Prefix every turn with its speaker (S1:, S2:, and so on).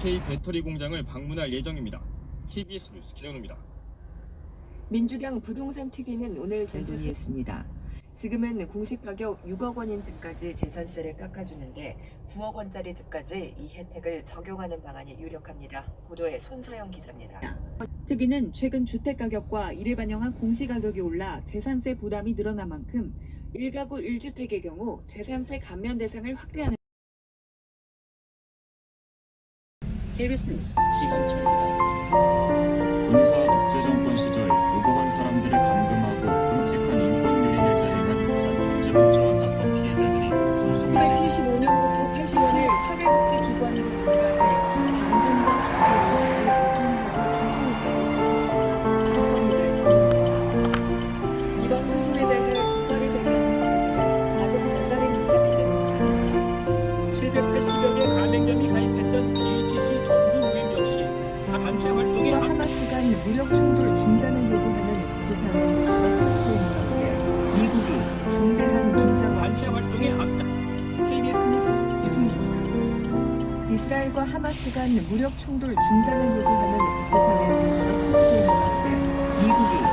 S1: SK 배터리 공장을 방문할 예정입니다. KBS 뉴스 김현우입니다.
S2: 민주당 부동산 특위는 오늘 전논의했습니다. 지금은 공시 가격 6억 원인 집까지 재산세를 깎아주는데 9억 원짜리 집까지 이 혜택을 적용하는 방안이 유력합니다. 보도에 손서영 기자입니다.
S3: 특위는 최근 주택 가격과 이를 반영한 공시 가격이 올라 재산세 부담이 늘어난 만큼 1가구 1주택의 경우 재산세 감면 대상을 확대하는
S4: KBS 뉴스 지금철입니다.
S5: 군사 독재 정권 시절 무고한 사람들을 감금하고 끔찍한 인권 유린을 자행한 부산 국제복지원 사건 피해자들이 소송을 제
S3: 1975년부터 87일 사회복지기관으로 인가해 감금과 이번 소송에 대해 국가를 대리하는 아직 별다른 입장이 않았습니다.
S4: 780여 개 가맹점이 가입했던 사 단체
S2: 활동이 하마스가 무력 충돌 중단을 요구하는 국제사회의 미국이 중대한 긴장
S4: 단체 활동의 앞장.
S2: 이스라엘과 하마스 간 무력 충돌 중단을 요구하는 국제사회의 미국이